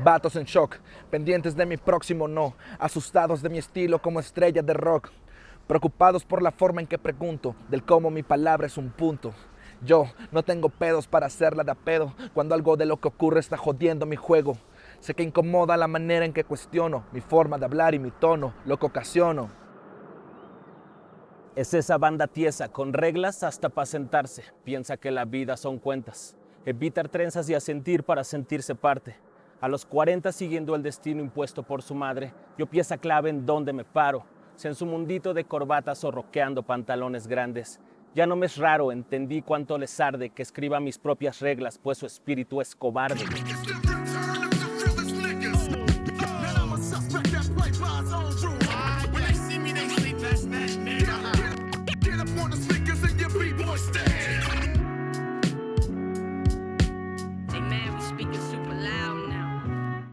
Vatos en shock, pendientes de mi próximo no, asustados de mi estilo como estrella de rock, preocupados por la forma en que pregunto, del cómo mi palabra es un punto. Yo no tengo pedos para hacerla de a pedo cuando algo de lo que ocurre está jodiendo mi juego. Sé que incomoda la manera en que cuestiono mi forma de hablar y mi tono, lo que ocasiono. Es esa banda tiesa, con reglas hasta para sentarse. Piensa que la vida son cuentas. Evitar trenzas y asentir para sentirse parte. A los 40 siguiendo el destino impuesto por su madre, yo pieza clave en dónde me paro. En su mundito de corbatas o roqueando pantalones grandes. Ya no me es raro, entendí cuánto les arde que escriba mis propias reglas, pues su espíritu es cobarde.